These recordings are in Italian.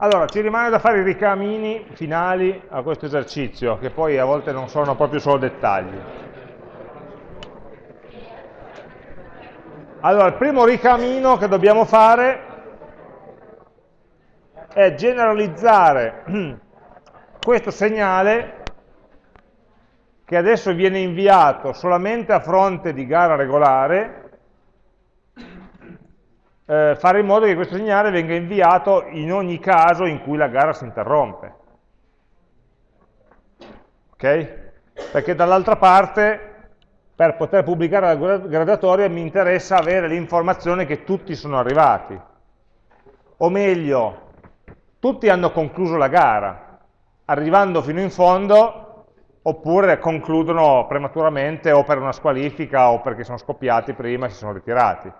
Allora, ci rimane da fare i ricamini finali a questo esercizio, che poi a volte non sono proprio solo dettagli. Allora, il primo ricamino che dobbiamo fare è generalizzare questo segnale che adesso viene inviato solamente a fronte di gara regolare eh, fare in modo che questo segnale venga inviato in ogni caso in cui la gara si interrompe. Ok? Perché dall'altra parte, per poter pubblicare la graduatoria, mi interessa avere l'informazione che tutti sono arrivati. O meglio, tutti hanno concluso la gara, arrivando fino in fondo, oppure concludono prematuramente o per una squalifica o perché sono scoppiati prima e si sono ritirati.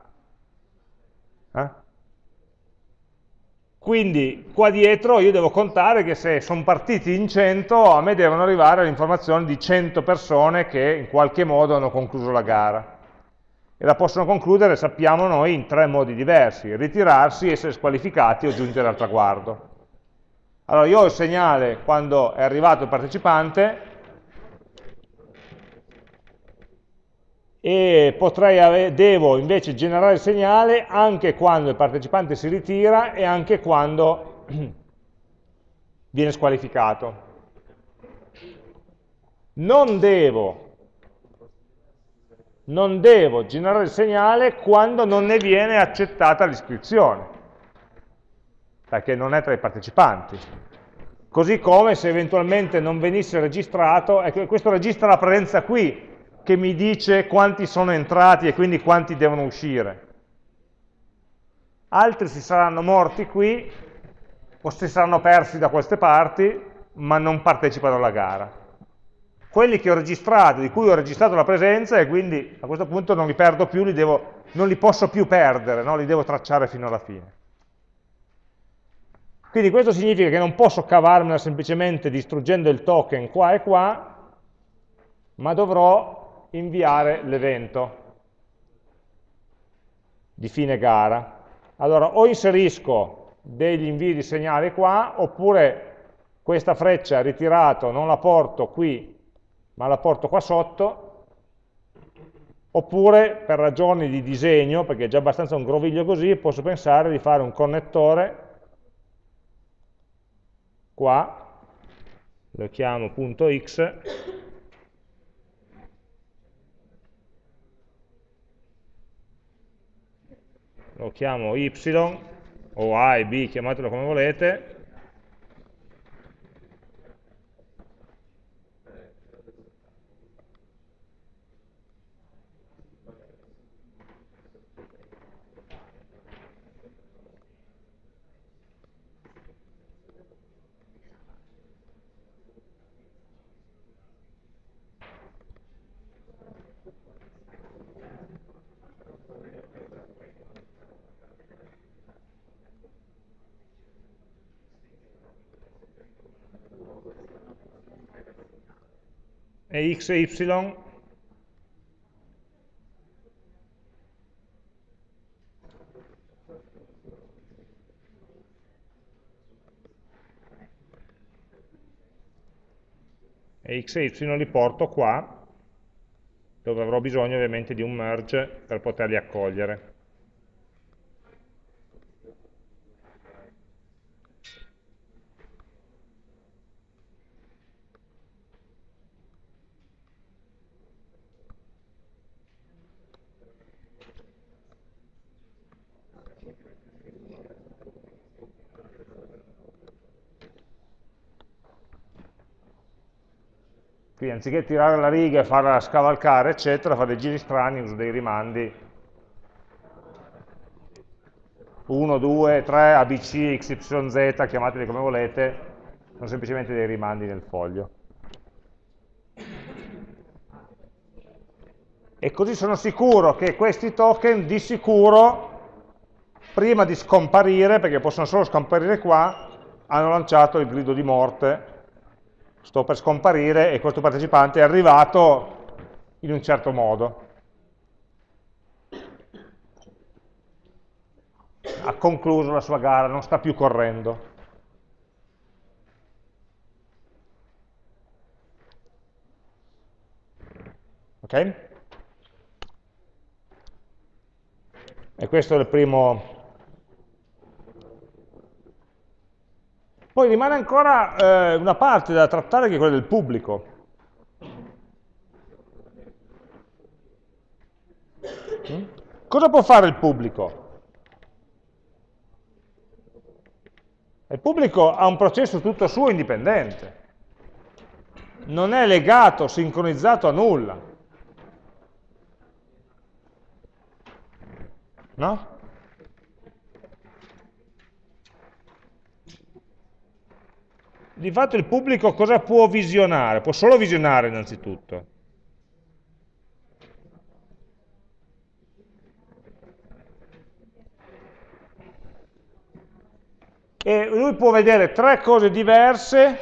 Quindi qua dietro io devo contare che se sono partiti in 100 a me devono arrivare le informazioni di 100 persone che in qualche modo hanno concluso la gara. E la possono concludere, sappiamo noi, in tre modi diversi, ritirarsi, essere squalificati o giungere al traguardo. Allora io ho il segnale quando è arrivato il partecipante, e potrei devo invece generare il segnale anche quando il partecipante si ritira e anche quando viene squalificato. Non devo, non devo generare il segnale quando non ne viene accettata l'iscrizione, perché non è tra i partecipanti. Così come se eventualmente non venisse registrato, ecco, questo registra la presenza qui, che mi dice quanti sono entrati e quindi quanti devono uscire. Altri si saranno morti qui o si saranno persi da queste parti, ma non partecipano alla gara. Quelli che ho registrato, di cui ho registrato la presenza, e quindi a questo punto non li perdo più, li devo, non li posso più perdere, no? li devo tracciare fino alla fine. Quindi questo significa che non posso cavarmela semplicemente distruggendo il token qua e qua, ma dovrò inviare l'evento di fine gara. Allora, o inserisco degli invii di segnale qua, oppure questa freccia ritirato non la porto qui, ma la porto qua sotto, oppure per ragioni di disegno, perché è già abbastanza un groviglio così, posso pensare di fare un connettore qua, lo chiamo punto x, lo chiamo y o a e b, chiamatelo come volete, e x e y? E x e y li porto qua dove avrò bisogno ovviamente di un merge per poterli accogliere Quindi anziché tirare la riga e farla scavalcare, eccetera, fa dei giri strani, uso dei rimandi 1, 2, 3, ABC, XYZ, chiamateli come volete, sono semplicemente dei rimandi nel foglio. E così sono sicuro che questi token di sicuro, prima di scomparire, perché possono solo scomparire qua, hanno lanciato il grido di morte sto per scomparire e questo partecipante è arrivato in un certo modo. Ha concluso la sua gara, non sta più correndo. Ok? E questo è il primo Poi rimane ancora eh, una parte da trattare che è quella del pubblico. Mm? Cosa può fare il pubblico? Il pubblico ha un processo tutto suo indipendente, non è legato, sincronizzato a nulla. No? Di fatto il pubblico cosa può visionare? Può solo visionare innanzitutto. e lui può vedere tre cose diverse,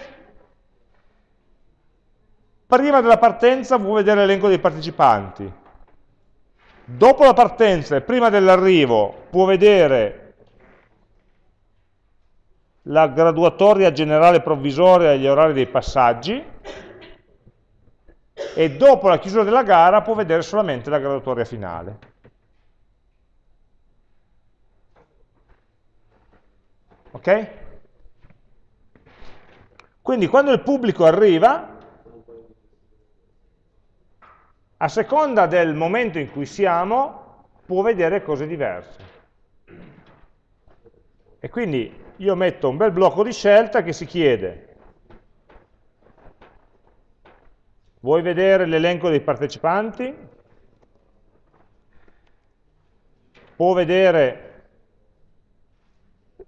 prima della partenza può vedere l'elenco dei partecipanti, dopo la partenza e prima dell'arrivo può vedere la graduatoria generale provvisoria e gli orari dei passaggi, e dopo la chiusura della gara può vedere solamente la graduatoria finale. Ok? Quindi quando il pubblico arriva, a seconda del momento in cui siamo, può vedere cose diverse. E quindi io metto un bel blocco di scelta che si chiede, vuoi vedere l'elenco dei partecipanti? Può vedere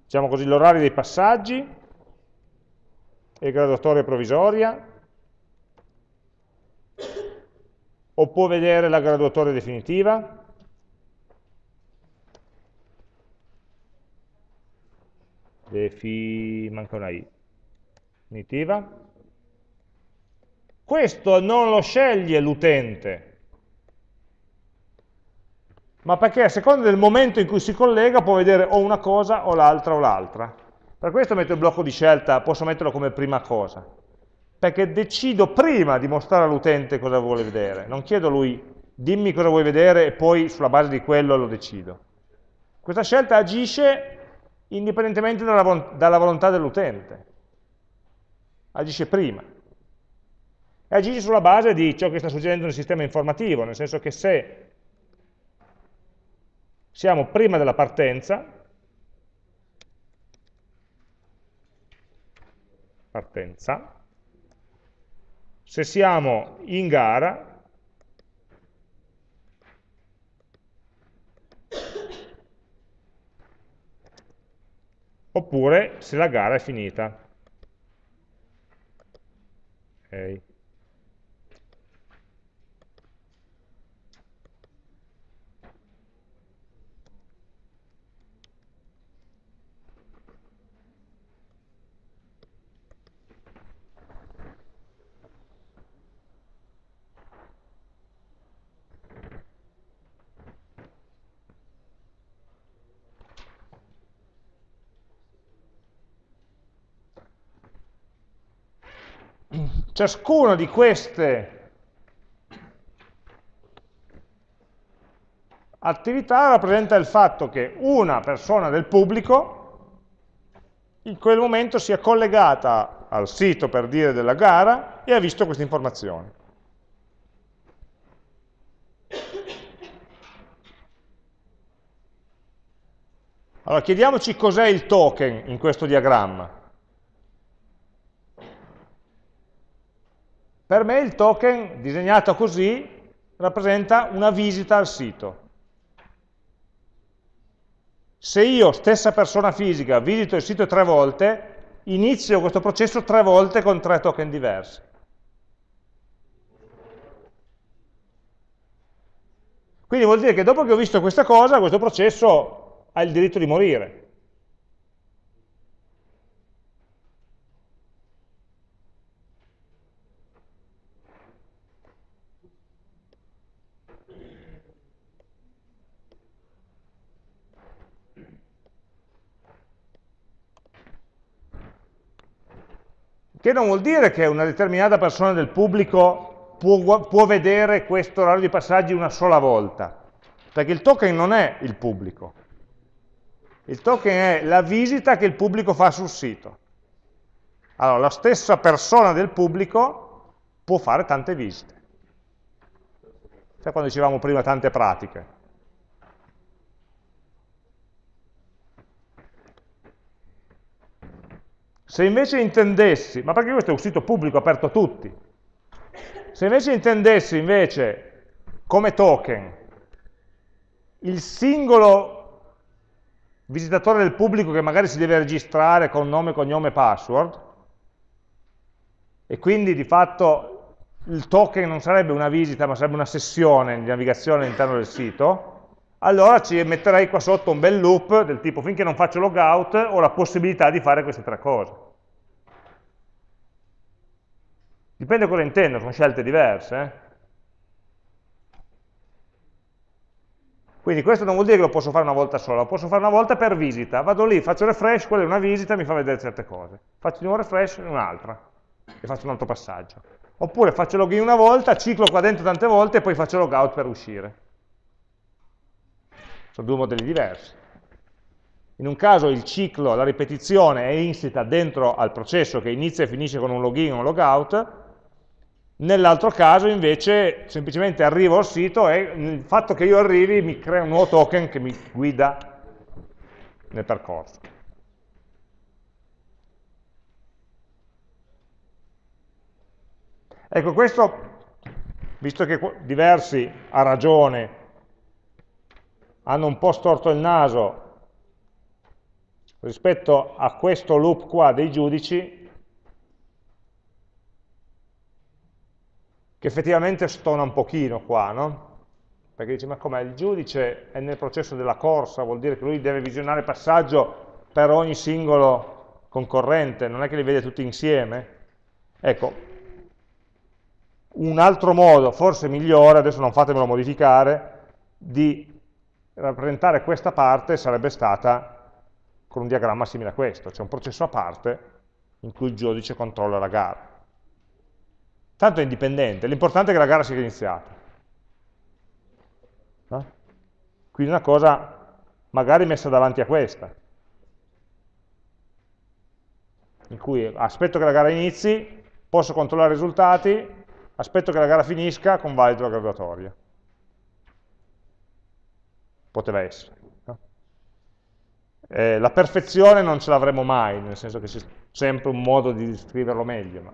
diciamo così, l'orario dei passaggi e graduatoria provvisoria, o può vedere la graduatoria definitiva, defi, manca una i, definitiva, questo non lo sceglie l'utente, ma perché a seconda del momento in cui si collega può vedere o una cosa o l'altra o l'altra. Per questo metto il blocco di scelta, posso metterlo come prima cosa, perché decido prima di mostrare all'utente cosa vuole vedere, non chiedo a lui dimmi cosa vuoi vedere e poi sulla base di quello lo decido. Questa scelta agisce indipendentemente dalla, dalla volontà dell'utente, agisce prima. E agisce sulla base di ciò che sta succedendo nel sistema informativo, nel senso che se siamo prima della partenza, partenza, se siamo in gara, oppure se la gara è finita. Okay. Ciascuna di queste attività rappresenta il fatto che una persona del pubblico in quel momento sia collegata al sito per dire della gara e ha visto queste informazioni. Allora chiediamoci cos'è il token in questo diagramma. Per me il token, disegnato così, rappresenta una visita al sito. Se io, stessa persona fisica, visito il sito tre volte, inizio questo processo tre volte con tre token diversi. Quindi vuol dire che dopo che ho visto questa cosa, questo processo ha il diritto di morire. Che non vuol dire che una determinata persona del pubblico può, può vedere questo orario di passaggi una sola volta? Perché il token non è il pubblico. Il token è la visita che il pubblico fa sul sito. Allora, la stessa persona del pubblico può fare tante visite. Sai quando dicevamo prima tante pratiche? Se invece intendessi, ma perché questo è un sito pubblico aperto a tutti, se invece intendessi invece come token il singolo visitatore del pubblico che magari si deve registrare con nome, cognome e password, e quindi di fatto il token non sarebbe una visita ma sarebbe una sessione di navigazione all'interno del sito, allora ci metterei qua sotto un bel loop del tipo finché non faccio logout ho la possibilità di fare queste tre cose. Dipende cosa intendo, sono scelte diverse. Eh? Quindi questo non vuol dire che lo posso fare una volta sola, lo posso fare una volta per visita. Vado lì, faccio refresh, quella è una visita, mi fa vedere certe cose. Faccio di nuovo refresh, un'altra, e faccio un altro passaggio. Oppure faccio login una volta, ciclo qua dentro tante volte e poi faccio logout per uscire. Sono due modelli diversi. In un caso il ciclo, la ripetizione è insita dentro al processo che inizia e finisce con un login o un logout, nell'altro caso invece semplicemente arrivo al sito e il fatto che io arrivi mi crea un nuovo token che mi guida nel percorso. Ecco, questo, visto che diversi ha ragione hanno un po' storto il naso rispetto a questo loop qua dei giudici, che effettivamente stona un pochino qua, no? Perché dice, ma com'è, il giudice è nel processo della corsa, vuol dire che lui deve visionare il passaggio per ogni singolo concorrente, non è che li vede tutti insieme? Ecco, un altro modo, forse migliore, adesso non fatemelo modificare, di rappresentare questa parte sarebbe stata con un diagramma simile a questo, cioè un processo a parte in cui il giudice controlla la gara. Tanto è indipendente, l'importante è che la gara sia iniziata. No? Quindi una cosa magari messa davanti a questa, in cui aspetto che la gara inizi, posso controllare i risultati, aspetto che la gara finisca, convalido la graduatoria poteva essere. No? Eh, la perfezione non ce l'avremo mai, nel senso che c'è sempre un modo di scriverlo meglio. Ma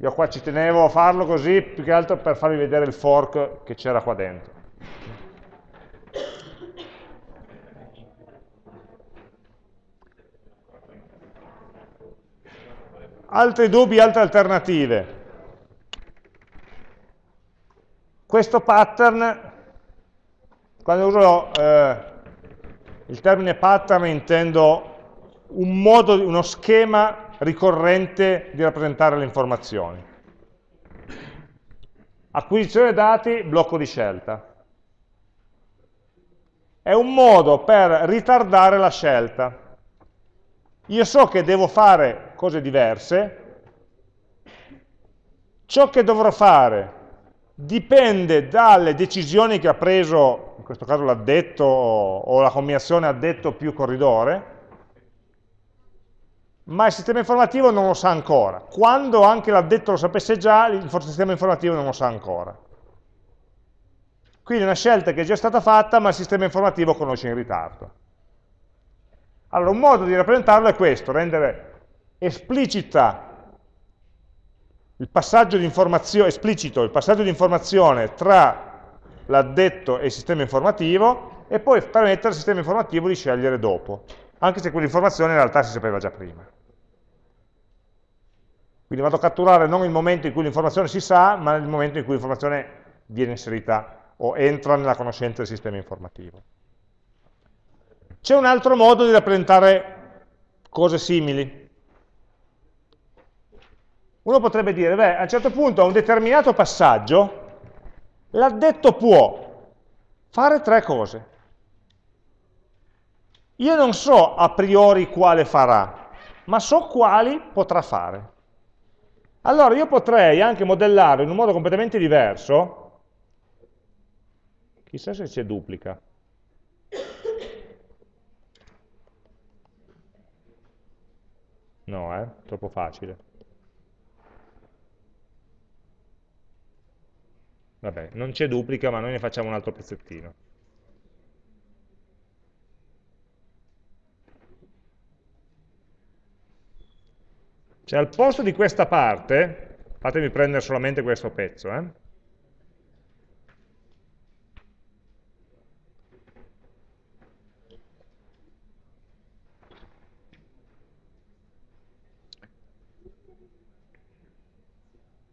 io qua ci tenevo a farlo così, più che altro per farvi vedere il fork che c'era qua dentro. Altri dubbi, altre alternative. Questo pattern quando uso eh, il termine pattern intendo un modo, uno schema ricorrente di rappresentare le informazioni. Acquisizione dati, blocco di scelta. È un modo per ritardare la scelta. Io so che devo fare cose diverse, ciò che dovrò fare dipende dalle decisioni che ha preso questo caso l'addetto o la combinazione addetto più corridore, ma il sistema informativo non lo sa ancora. Quando anche l'addetto lo sapesse già, il sistema informativo non lo sa ancora. Quindi è una scelta che è già stata fatta, ma il sistema informativo conosce in ritardo. Allora, un modo di rappresentarlo è questo, rendere esplicita il passaggio di informazione, esplicito il passaggio di informazione tra l'addetto e il sistema informativo e poi permettere al sistema informativo di scegliere dopo, anche se quell'informazione in realtà si sapeva già prima. Quindi vado a catturare non il momento in cui l'informazione si sa, ma il momento in cui l'informazione viene inserita o entra nella conoscenza del sistema informativo. C'è un altro modo di rappresentare cose simili. Uno potrebbe dire, beh, a un certo punto a un determinato passaggio L'addetto può fare tre cose. Io non so a priori quale farà, ma so quali potrà fare. Allora io potrei anche modellarlo in un modo completamente diverso, chissà se c'è duplica. No, eh, troppo facile. Vabbè, non c'è duplica, ma noi ne facciamo un altro pezzettino. Cioè al posto di questa parte, fatemi prendere solamente questo pezzo, eh?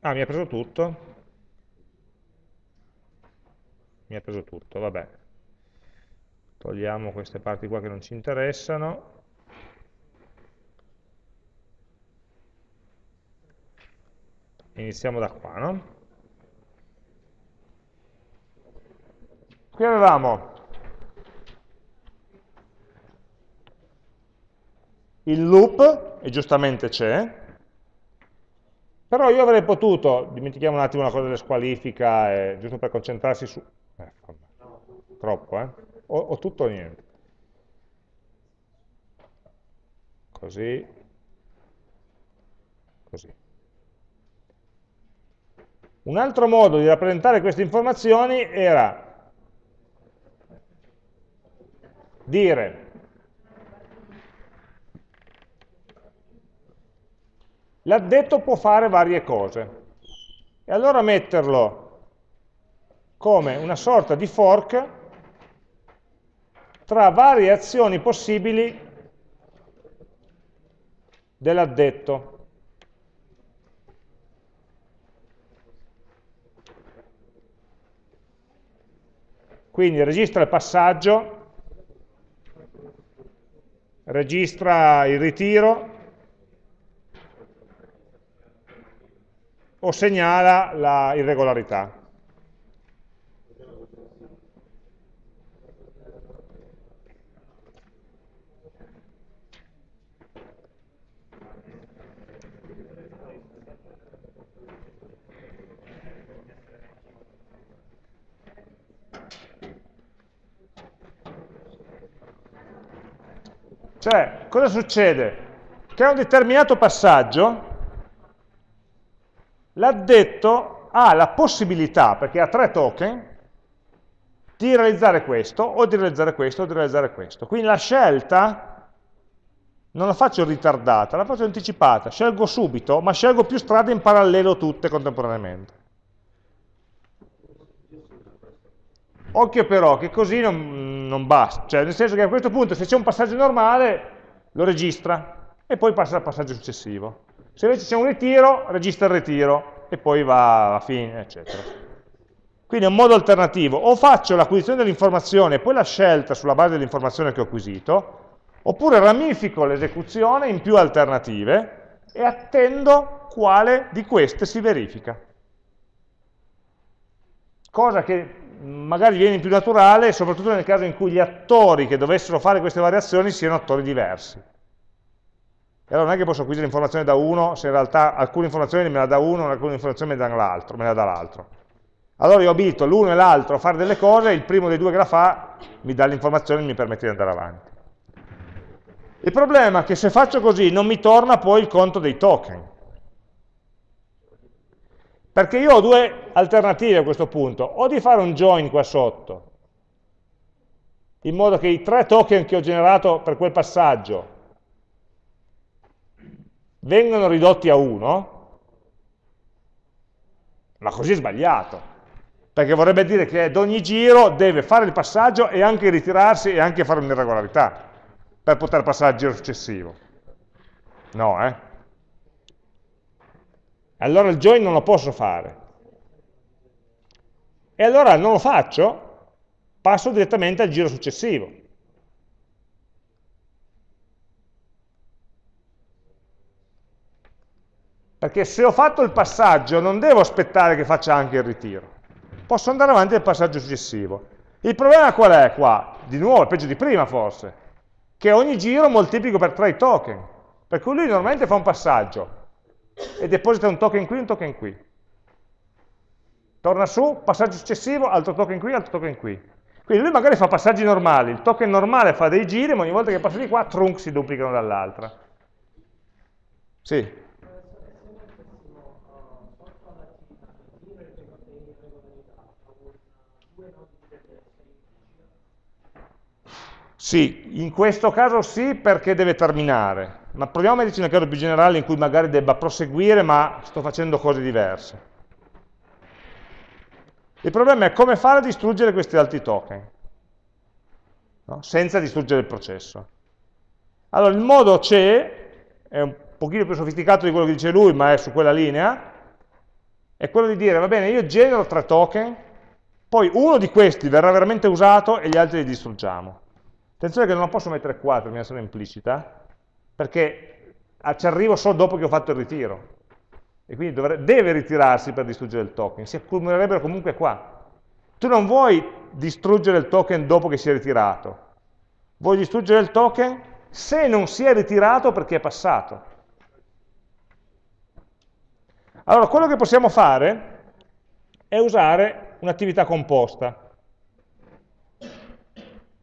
Ah, mi ha preso tutto? Mi ha preso tutto, vabbè. Togliamo queste parti qua che non ci interessano. Iniziamo da qua, no? Qui avevamo il loop, e giustamente c'è, però io avrei potuto, dimentichiamo un attimo una cosa delle squalifica, eh, giusto per concentrarsi su... Eh, troppo, eh? O, o tutto o niente. Così. Così. Un altro modo di rappresentare queste informazioni era dire l'addetto può fare varie cose e allora metterlo come una sorta di fork tra varie azioni possibili dell'addetto. Quindi registra il passaggio, registra il ritiro o segnala la Cioè, cosa succede? Che a un determinato passaggio l'addetto ha la possibilità, perché ha tre token, di realizzare questo, o di realizzare questo, o di realizzare questo. Quindi la scelta non la faccio ritardata, la faccio anticipata. Scelgo subito, ma scelgo più strade in parallelo tutte contemporaneamente. Occhio però che così non, non basta, cioè nel senso che a questo punto se c'è un passaggio normale lo registra e poi passa al passaggio successivo. Se invece c'è un ritiro, registra il ritiro e poi va a fine, eccetera. Quindi è un modo alternativo, o faccio l'acquisizione dell'informazione e poi la scelta sulla base dell'informazione che ho acquisito, oppure ramifico l'esecuzione in più alternative e attendo quale di queste si verifica. Cosa che magari viene più naturale, soprattutto nel caso in cui gli attori che dovessero fare queste variazioni siano attori diversi. E allora non è che posso acquisire informazioni da uno se in realtà alcune informazioni me la dà uno, alcune informazioni me, la dà l'altro. Allora io abito l'uno e l'altro a fare delle cose, il primo dei due che la fa mi dà l'informazione e mi permette di andare avanti. Il problema è che se faccio così non mi torna poi il conto dei token. Perché io ho due alternative a questo punto, o di fare un join qua sotto, in modo che i tre token che ho generato per quel passaggio vengano ridotti a uno, ma così è sbagliato, perché vorrebbe dire che ad ogni giro deve fare il passaggio e anche ritirarsi e anche fare un'irregolarità per poter passare al giro successivo. No, eh? Allora il join non lo posso fare. E allora non lo faccio, passo direttamente al giro successivo. Perché se ho fatto il passaggio non devo aspettare che faccia anche il ritiro. Posso andare avanti al passaggio successivo. Il problema qual è qua? Di nuovo, peggio di prima forse, che ogni giro moltiplico per 3 i token. Per cui lui normalmente fa un passaggio, e deposita un token qui e un token qui. Torna su, passaggio successivo, altro token qui, altro token qui. Quindi lui magari fa passaggi normali, il token normale fa dei giri, ma ogni volta che passa di qua, trunk si duplicano dall'altra. Sì. Sì, in questo caso sì perché deve terminare, ma proviamo a metterci un caso più generale in cui magari debba proseguire ma sto facendo cose diverse. Il problema è come fare a distruggere questi altri token, no? senza distruggere il processo. Allora, il modo c'è, è un pochino più sofisticato di quello che dice lui, ma è su quella linea, è quello di dire, va bene, io genero tre token, poi uno di questi verrà veramente usato e gli altri li distruggiamo. Attenzione che non lo posso mettere qua per terminazione implicita, perché ci arrivo solo dopo che ho fatto il ritiro. E quindi dovrebbe, deve ritirarsi per distruggere il token, si accumulerebbero comunque qua. Tu non vuoi distruggere il token dopo che si è ritirato, vuoi distruggere il token se non si è ritirato perché è passato. Allora, quello che possiamo fare è usare un'attività composta,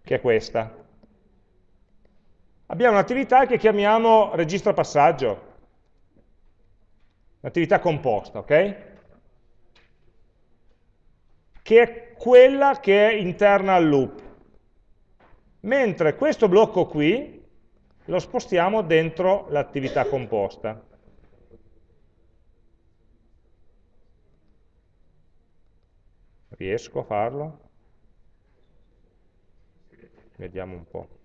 che è questa abbiamo un'attività che chiamiamo registra passaggio, un'attività composta, ok? Che è quella che è interna al loop. Mentre questo blocco qui lo spostiamo dentro l'attività composta. Riesco a farlo? Vediamo un po'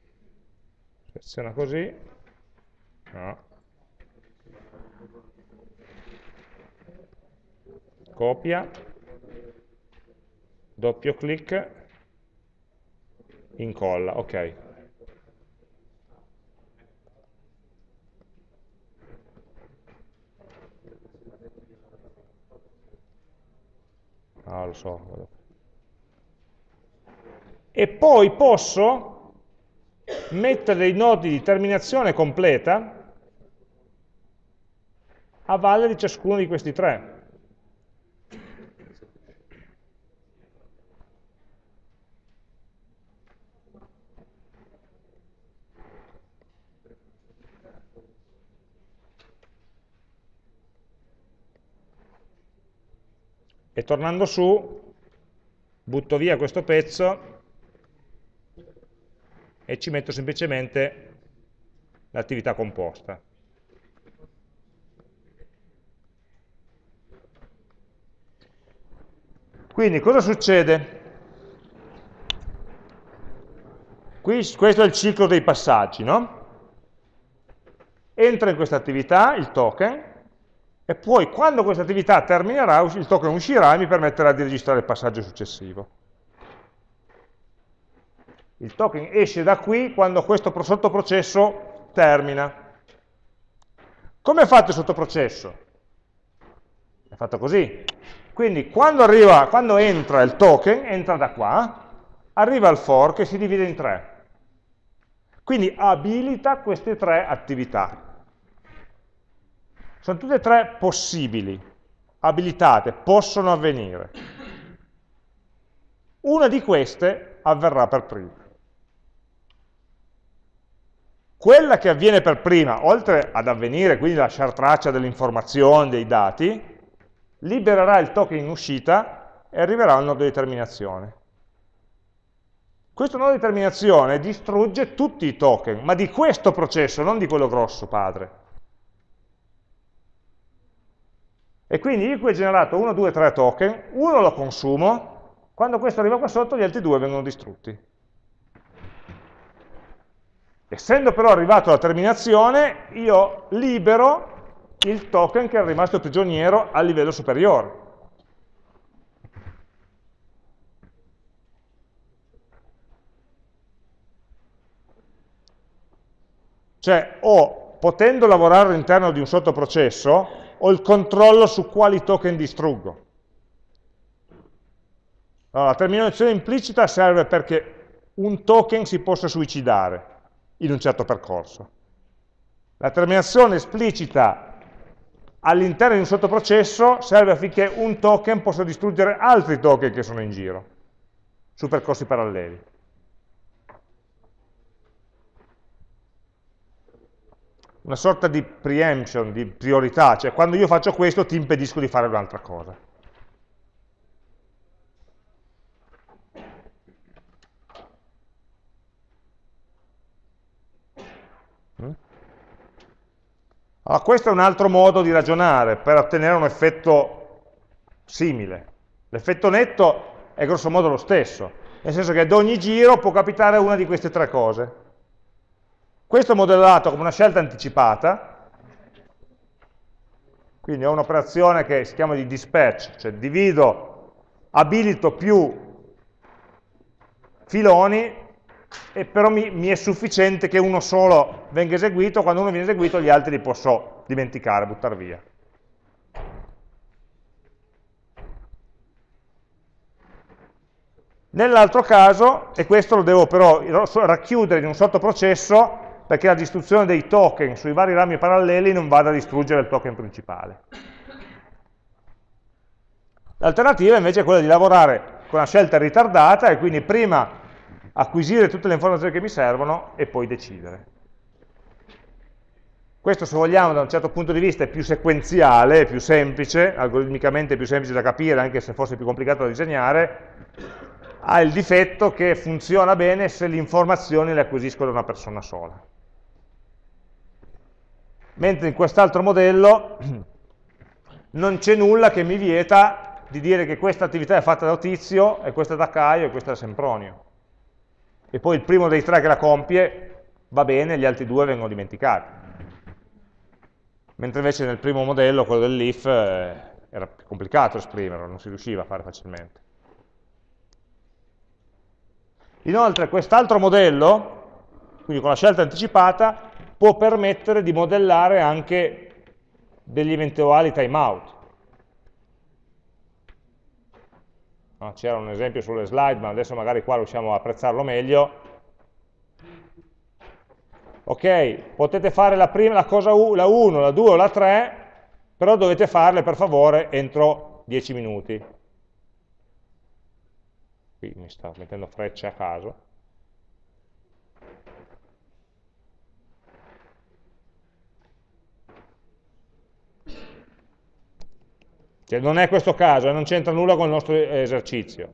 seleziona così, no. copia, doppio clic, incolla, ok. Ah, lo so. E poi posso mettere dei nodi di terminazione completa a valle di ciascuno di questi tre. E tornando su, butto via questo pezzo e ci metto semplicemente l'attività composta. Quindi cosa succede? Qui, questo è il ciclo dei passaggi, no? Entra in questa attività il token e poi quando questa attività terminerà il token uscirà e mi permetterà di registrare il passaggio successivo. Il token esce da qui quando questo sottoprocesso termina. Come è fatto il sottoprocesso? È fatto così. Quindi quando, arriva, quando entra il token, entra da qua, arriva al for che si divide in tre. Quindi abilita queste tre attività. Sono tutte e tre possibili, abilitate, possono avvenire. Una di queste avverrà per prima. Quella che avviene per prima, oltre ad avvenire, quindi lasciare traccia delle informazioni, dei dati, libererà il token in uscita e arriverà al nodo di terminazione. Questo nodo di terminazione distrugge tutti i token, ma di questo processo, non di quello grosso padre. E quindi io qui ho generato 1, 2, 3 token, uno lo consumo, quando questo arriva qua sotto gli altri due vengono distrutti. Essendo però arrivato alla terminazione, io libero il token che è rimasto prigioniero a livello superiore. Cioè, ho, potendo lavorare all'interno di un sottoprocesso, ho il controllo su quali token distruggo. Allora, la terminazione implicita serve perché un token si possa suicidare in un certo percorso. La terminazione esplicita all'interno di un sottoprocesso serve affinché un token possa distruggere altri token che sono in giro, su percorsi paralleli. Una sorta di preemption, di priorità, cioè quando io faccio questo ti impedisco di fare un'altra cosa. Allora, questo è un altro modo di ragionare per ottenere un effetto simile. L'effetto netto è grosso modo lo stesso, nel senso che ad ogni giro può capitare una di queste tre cose. Questo è modellato come una scelta anticipata, quindi ho un'operazione che si chiama di dispatch, cioè divido, abilito più filoni e però mi, mi, è sufficiente che uno solo venga eseguito, quando uno viene eseguito gli altri li posso dimenticare, buttare via. Nell'altro caso, e questo lo devo però racchiudere in un sottoprocesso, perché la distruzione dei token sui vari rami paralleli non vada a distruggere il token principale. L'alternativa invece è quella di lavorare con una scelta ritardata e quindi prima acquisire tutte le informazioni che mi servono e poi decidere. Questo, se vogliamo, da un certo punto di vista è più sequenziale, è più semplice, algoritmicamente più semplice da capire, anche se forse più complicato da disegnare, ha il difetto che funziona bene se le informazioni le acquisisco da una persona sola. Mentre in quest'altro modello non c'è nulla che mi vieta di dire che questa attività è fatta da Tizio, e questa da Caio, e questa da Sempronio e poi il primo dei tre che la compie va bene, gli altri due vengono dimenticati. Mentre invece nel primo modello, quello dell'if, eh, era più complicato esprimerlo, non si riusciva a fare facilmente. Inoltre quest'altro modello, quindi con la scelta anticipata, può permettere di modellare anche degli eventuali timeout. C'era un esempio sulle slide, ma adesso magari qua riusciamo a apprezzarlo meglio. Ok, potete fare la, prima, la cosa la 1, la 2 o la 3, però dovete farle per favore entro 10 minuti. Qui mi sta mettendo frecce a caso. Cioè non è questo caso, eh, non c'entra nulla con il nostro esercizio.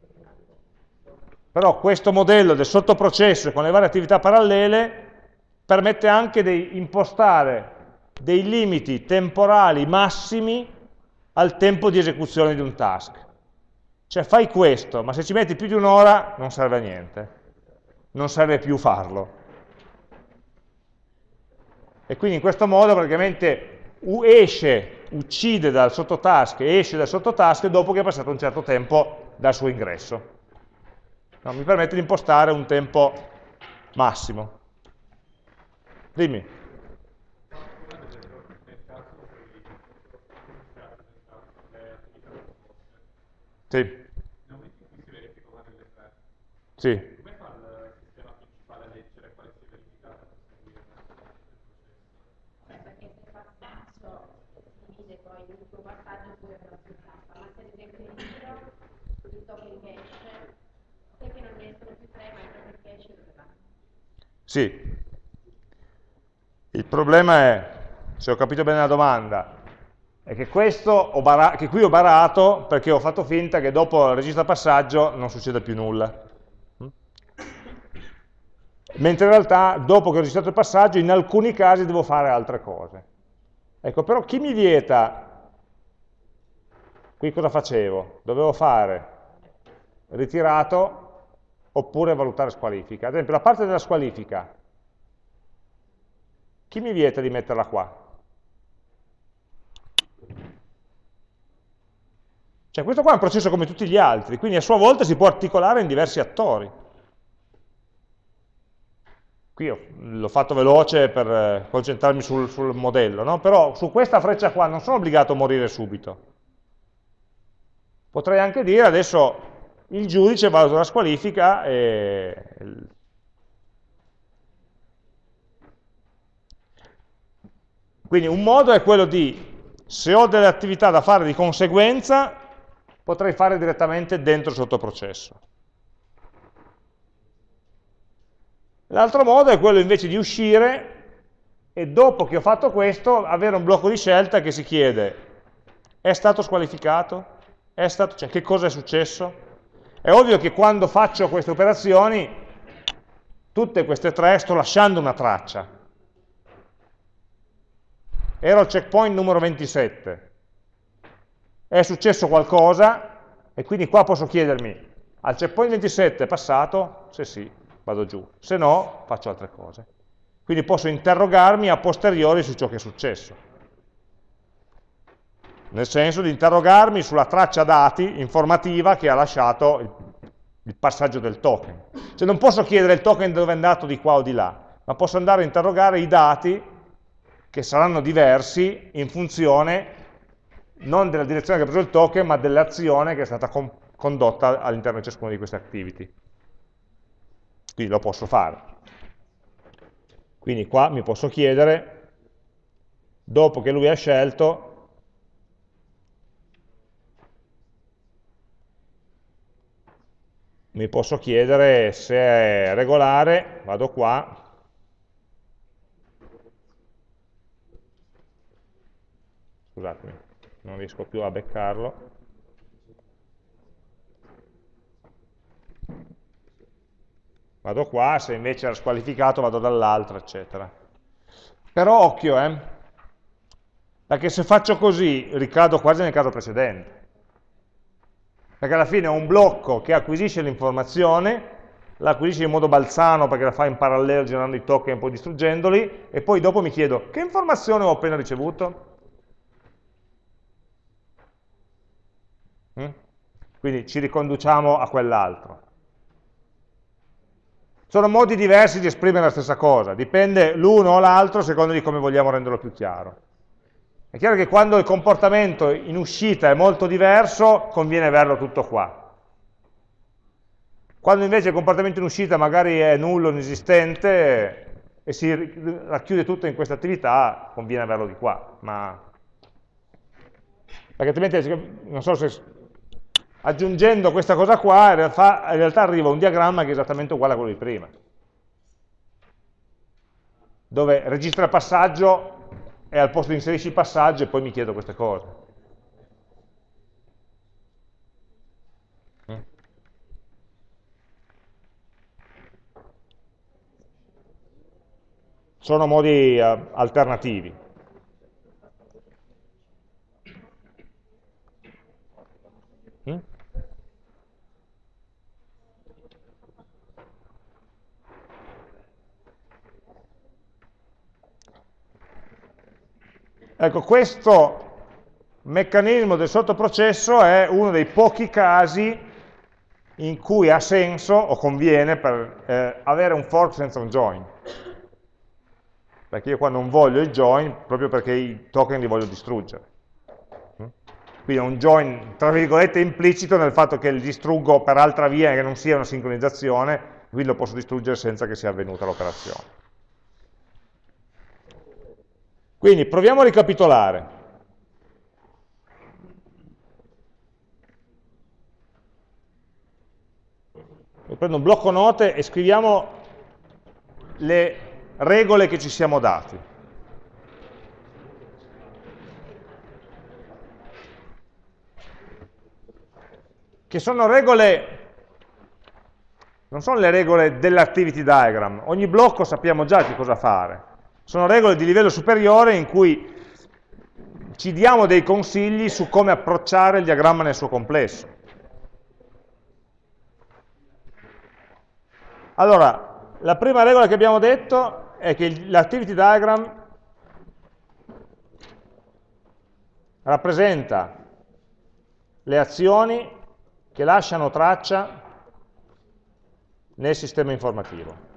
Però questo modello del sottoprocesso con le varie attività parallele permette anche di impostare dei limiti temporali massimi al tempo di esecuzione di un task. Cioè fai questo, ma se ci metti più di un'ora non serve a niente, non serve più farlo. E quindi in questo modo praticamente esce uccide dal sottotask e esce dal sottotask dopo che è passato un certo tempo dal suo ingresso. No, mi permette di impostare un tempo massimo. Dimmi. Sì. Sì. Sì. Il problema è, se ho capito bene la domanda, è che, questo che qui ho barato perché ho fatto finta che dopo il registro passaggio non succeda più nulla. Mentre in realtà, dopo che ho registrato il passaggio, in alcuni casi devo fare altre cose. Ecco, però chi mi vieta, qui cosa facevo? Dovevo fare ritirato oppure valutare squalifica. Ad esempio, la parte della squalifica, chi mi vieta di metterla qua? Cioè questo qua è un processo come tutti gli altri, quindi a sua volta si può articolare in diversi attori. Qui l'ho fatto veloce per eh, concentrarmi sul, sul modello, no? però su questa freccia qua non sono obbligato a morire subito. Potrei anche dire adesso il giudice valuta la squalifica e quindi un modo è quello di Se ho delle attività da fare di conseguenza, potrei fare direttamente dentro il sottoprocesso. L'altro modo è quello invece di uscire e dopo che ho fatto questo avere un blocco di scelta che si chiede è stato squalificato? È stato, cioè, che cosa è successo? È ovvio che quando faccio queste operazioni, tutte queste tre, sto lasciando una traccia. Ero al checkpoint numero 27. È successo qualcosa e quindi qua posso chiedermi, al checkpoint 27 è passato? Se sì, vado giù. Se no, faccio altre cose. Quindi posso interrogarmi a posteriori su ciò che è successo nel senso di interrogarmi sulla traccia dati informativa che ha lasciato il, il passaggio del token. Cioè non posso chiedere il token dove è andato di qua o di là, ma posso andare a interrogare i dati che saranno diversi in funzione non della direzione che ha preso il token, ma dell'azione che è stata con condotta all'interno di ciascuna di queste activity. Quindi lo posso fare. Quindi qua mi posso chiedere, dopo che lui ha scelto, mi posso chiedere se è regolare, vado qua, scusatemi, non riesco più a beccarlo, vado qua, se invece era squalificato vado dall'altro, eccetera. Però occhio, eh, perché se faccio così ricado quasi nel caso precedente perché alla fine è un blocco che acquisisce l'informazione, la acquisisce in modo balzano perché la fa in parallelo generando i token e poi distruggendoli, e poi dopo mi chiedo che informazione ho appena ricevuto? Mm? Quindi ci riconduciamo a quell'altro. Sono modi diversi di esprimere la stessa cosa, dipende l'uno o l'altro secondo di come vogliamo renderlo più chiaro. È chiaro che quando il comportamento in uscita è molto diverso, conviene averlo tutto qua. Quando invece il comportamento in uscita magari è nullo, inesistente, e si racchiude tutto in questa attività, conviene averlo di qua. Ma... Perché altrimenti, non so se aggiungendo questa cosa qua, in realtà, in realtà arriva un diagramma che è esattamente uguale a quello di prima, dove registra il passaggio e al posto di inserisci il passaggio e poi mi chiedo queste cose. Sono modi uh, alternativi. Mm? Ecco, questo meccanismo del sottoprocesso è uno dei pochi casi in cui ha senso o conviene per eh, avere un fork senza un join. Perché io qua non voglio il join proprio perché i token li voglio distruggere. Mm? Quindi è un join, tra virgolette, implicito nel fatto che li distruggo per altra via che non sia una sincronizzazione, quindi lo posso distruggere senza che sia avvenuta l'operazione. Quindi proviamo a ricapitolare. Prendo un blocco note e scriviamo le regole che ci siamo dati. Che sono regole, non sono le regole dell'activity diagram, ogni blocco sappiamo già che cosa fare, sono regole di livello superiore in cui ci diamo dei consigli su come approcciare il diagramma nel suo complesso. Allora, la prima regola che abbiamo detto è che l'activity diagram rappresenta le azioni che lasciano traccia nel sistema informativo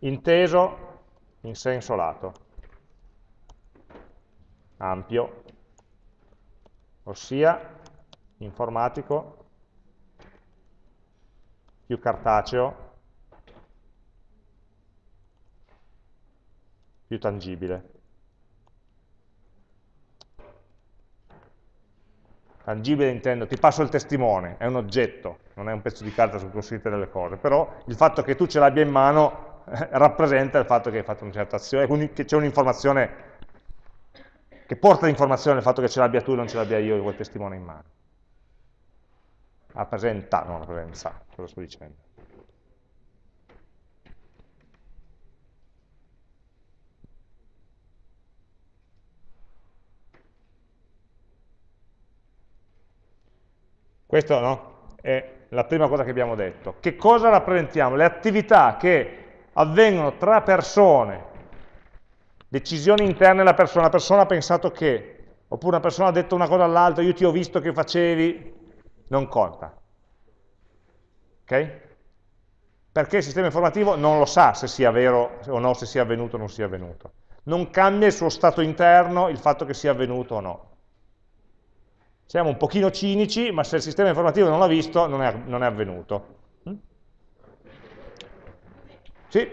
inteso in senso lato, ampio, ossia informatico, più cartaceo, più tangibile. Tangibile intendo, ti passo il testimone, è un oggetto, non è un pezzo di carta su cui scritte delle cose, però il fatto che tu ce l'abbia in mano rappresenta il fatto che hai fatto una certa azione, quindi che c'è un'informazione che porta l'informazione il fatto che ce l'abbia tu e non ce l'abbia io quel testimone in mano. Rappresenta, non rappresenta, cosa sto dicendo. Questa no? è la prima cosa che abbiamo detto. Che cosa rappresentiamo? Le attività che avvengono tra persone, decisioni interne alla persona, la persona ha pensato che, oppure una persona ha detto una cosa all'altra, io ti ho visto che facevi, non conta. Ok? Perché il sistema informativo non lo sa se sia vero o no, se sia avvenuto o non sia avvenuto. Non cambia il suo stato interno il fatto che sia avvenuto o no. Siamo un pochino cinici, ma se il sistema informativo non l'ha visto, non è, non è avvenuto. Mm? Sì?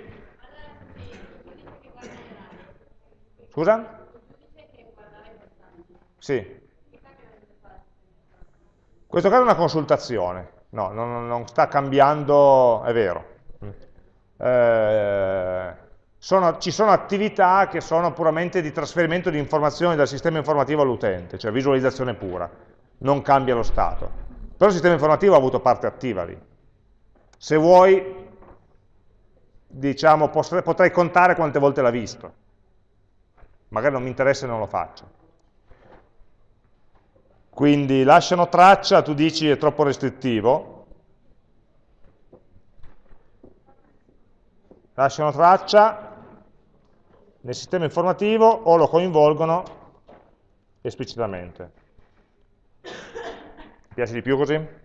Scusa? Sì. In questo caso è una consultazione, no, non, non sta cambiando, è vero. Eh, sono, ci sono attività che sono puramente di trasferimento di informazioni dal sistema informativo all'utente, cioè visualizzazione pura, non cambia lo stato. Però il sistema informativo ha avuto parte attiva lì. Se vuoi, diciamo, potrei contare quante volte l'ha visto. Magari non mi interessa e non lo faccio. Quindi lasciano traccia, tu dici è troppo restrittivo, lasciano traccia, nel sistema informativo o lo coinvolgono esplicitamente. Ti piace di più così?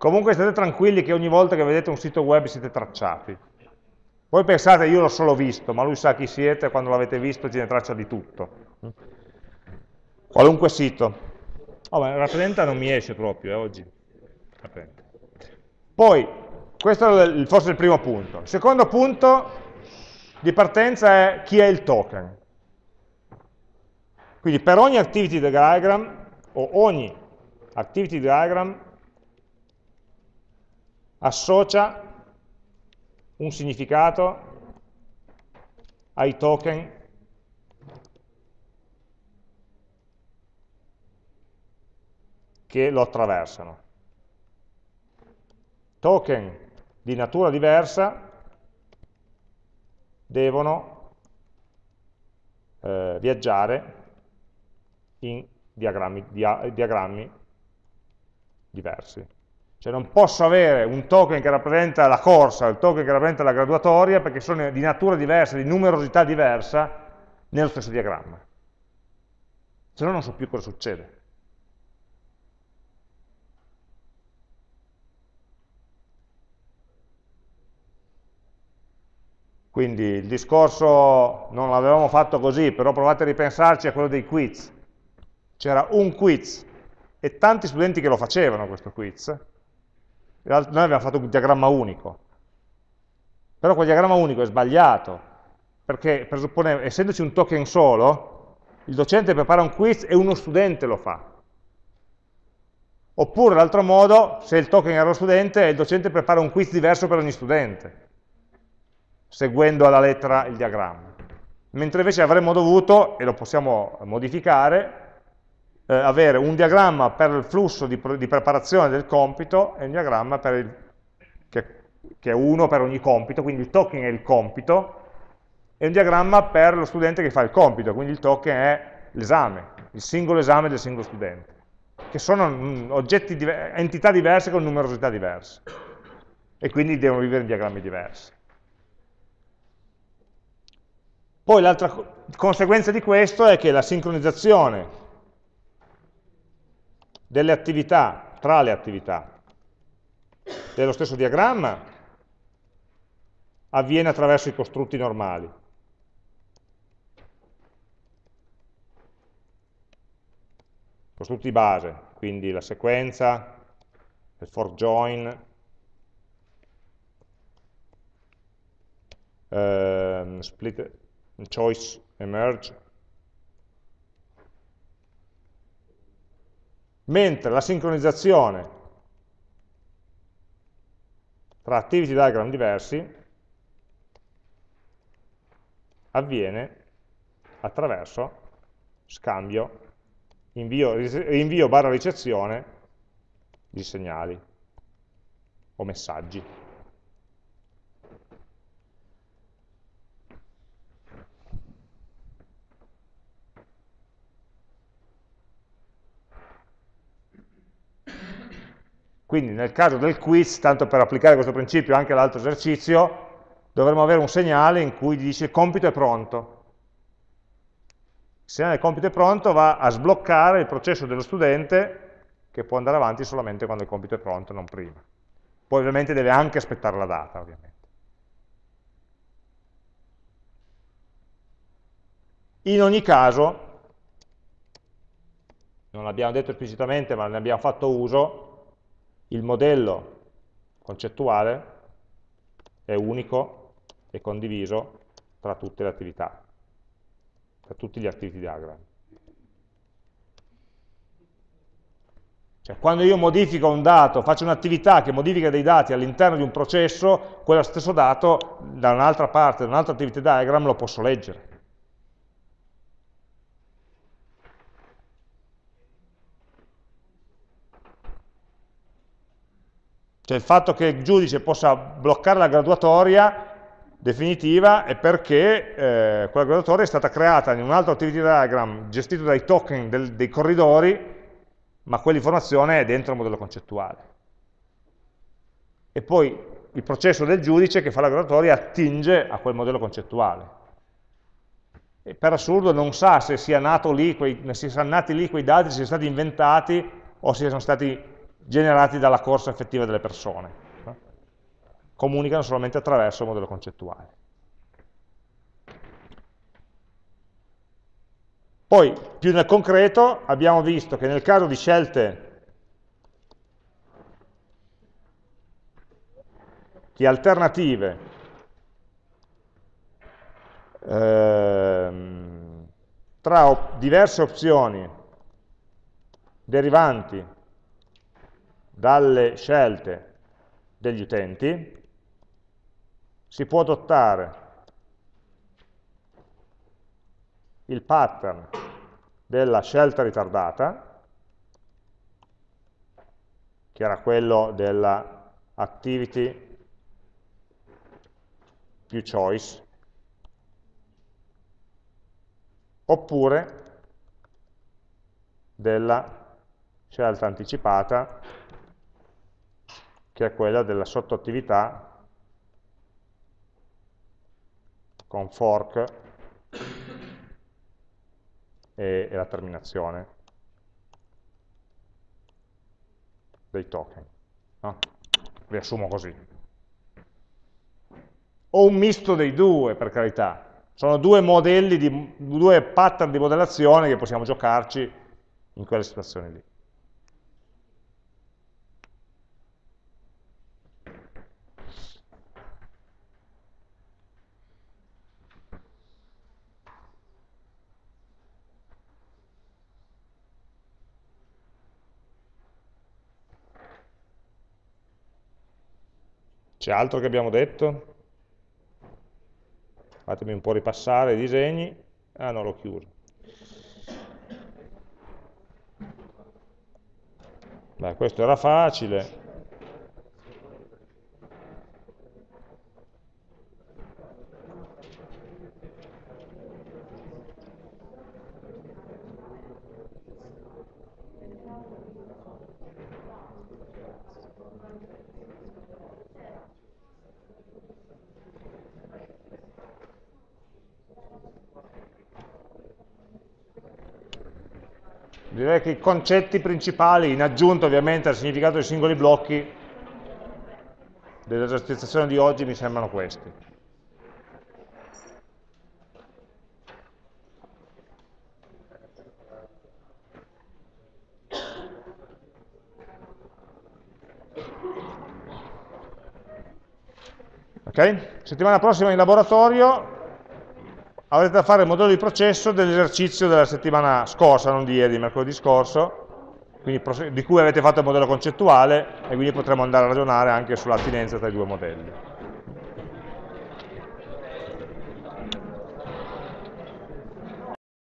Comunque state tranquilli che ogni volta che vedete un sito web siete tracciati. Voi pensate, io l'ho solo visto, ma lui sa chi siete, quando l'avete visto tiene traccia di tutto. Qualunque sito. Oh, ma rappresenta non mi esce proprio eh, oggi. Rappresenta. Poi, questo è forse il primo punto. Il secondo punto di partenza è chi è il token. Quindi per ogni activity diagram, o ogni activity diagram, associa un significato ai token che lo attraversano token di natura diversa devono eh, viaggiare in diagrammi, dia, diagrammi diversi. Cioè non posso avere un token che rappresenta la corsa il token che rappresenta la graduatoria perché sono di natura diversa, di numerosità diversa nello stesso diagramma. Se no non so più cosa succede. Quindi il discorso non l'avevamo fatto così, però provate a ripensarci a quello dei quiz. C'era un quiz e tanti studenti che lo facevano questo quiz. Noi abbiamo fatto un diagramma unico. Però quel diagramma unico è sbagliato, perché presuppone, essendoci un token solo, il docente prepara un quiz e uno studente lo fa. Oppure l'altro modo, se il token era lo studente, il docente prepara un quiz diverso per ogni studente seguendo alla lettera il diagramma. Mentre invece avremmo dovuto, e lo possiamo modificare, eh, avere un diagramma per il flusso di, di, preparazione del compito e un diagramma il, che, che, è uno per ogni compito, quindi il token è il compito, e un diagramma per lo studente che fa il compito, quindi il token è l'esame, il singolo esame del singolo studente, che sono mm, oggetti, entità diverse con numerosità diverse, e quindi devono vivere in diagrammi diversi. Poi l'altra conseguenza di questo è che la sincronizzazione delle attività, tra le attività dello stesso diagramma, avviene attraverso i costrutti normali. Costrutti base, quindi la sequenza, il for join, ehm, split, choice e mentre la sincronizzazione tra activity diagram diversi avviene attraverso scambio, invio, invio barra ricezione di segnali o messaggi. Quindi nel caso del quiz, tanto per applicare questo principio anche all'altro esercizio, dovremmo avere un segnale in cui dice il compito è pronto. Il segnale del compito è pronto va a sbloccare il processo dello studente che può andare avanti solamente quando il compito è pronto, non prima. Poi ovviamente deve anche aspettare la data, ovviamente. In ogni caso, non l'abbiamo detto esplicitamente, ma ne abbiamo fatto uso, il modello concettuale è unico e condiviso tra tutte le attività, tra tutti gli activity diagram. Cioè, quando io modifico un dato, faccio un'attività che modifica dei dati all'interno di un processo, quello stesso dato da un'altra parte, da un altro activity diagram lo posso leggere. Cioè il fatto che il giudice possa bloccare la graduatoria definitiva è perché eh, quella graduatoria è stata creata in un altro activity diagram gestito dai token del, dei corridori ma quell'informazione è dentro il modello concettuale. E poi il processo del giudice che fa la graduatoria attinge a quel modello concettuale. E per assurdo non sa se sia lì quei, siano nati lì quei dati, se siano stati inventati o se sono stati generati dalla corsa effettiva delle persone. Comunicano solamente attraverso il modello concettuale. Poi, più nel concreto, abbiamo visto che nel caso di scelte di alternative ehm, tra op diverse opzioni derivanti dalle scelte degli utenti, si può adottare il pattern della scelta ritardata, che era quello della activity più choice, oppure della scelta anticipata, che è quella della sottoattività con fork e, e la terminazione dei token. No? Riassumo così. O un misto dei due, per carità. Sono due modelli, di, due pattern di modellazione che possiamo giocarci in quelle situazioni lì. C'è altro che abbiamo detto? Fatemi un po' ripassare i disegni. Ah no, l'ho chiuso. Beh, questo era facile. Che i concetti principali, in aggiunta ovviamente al significato dei singoli blocchi, dell'esercitazione di oggi mi sembrano questi. Ok? Settimana prossima in laboratorio avrete da fare il modello di processo dell'esercizio della settimana scorsa, non di ieri, di mercoledì scorso, di cui avete fatto il modello concettuale e quindi potremo andare a ragionare anche sull'attinenza tra i due modelli.